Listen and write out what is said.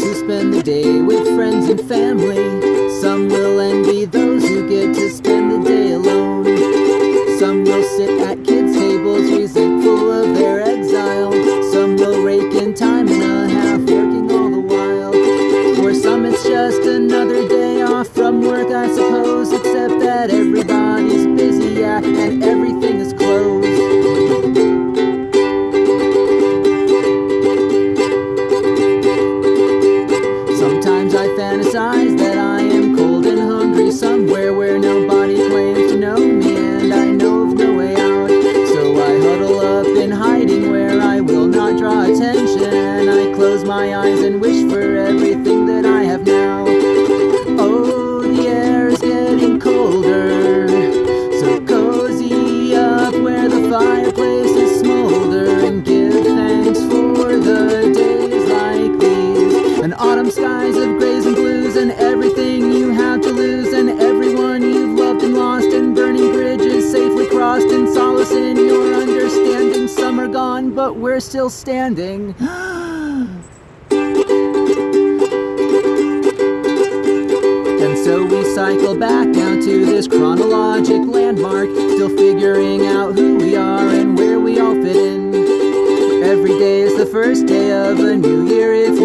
those who spend the day with friends and family. Some will envy those who get to spend the day alone. Some will sit at kids' tables, resentful of their exile. Some will rake in time and a half, working all the while. For some it's just another day off from work, I suppose, except that everybody I fantasize that I am cold and hungry somewhere where nobody claims to know me and I know of no way out. So I huddle up in hiding where I will not draw attention and I close my eyes and wish for but we're still standing. And so we cycle back down to this chronologic landmark, still figuring out who we are and where we all fit in. Every day is the first day of a new year if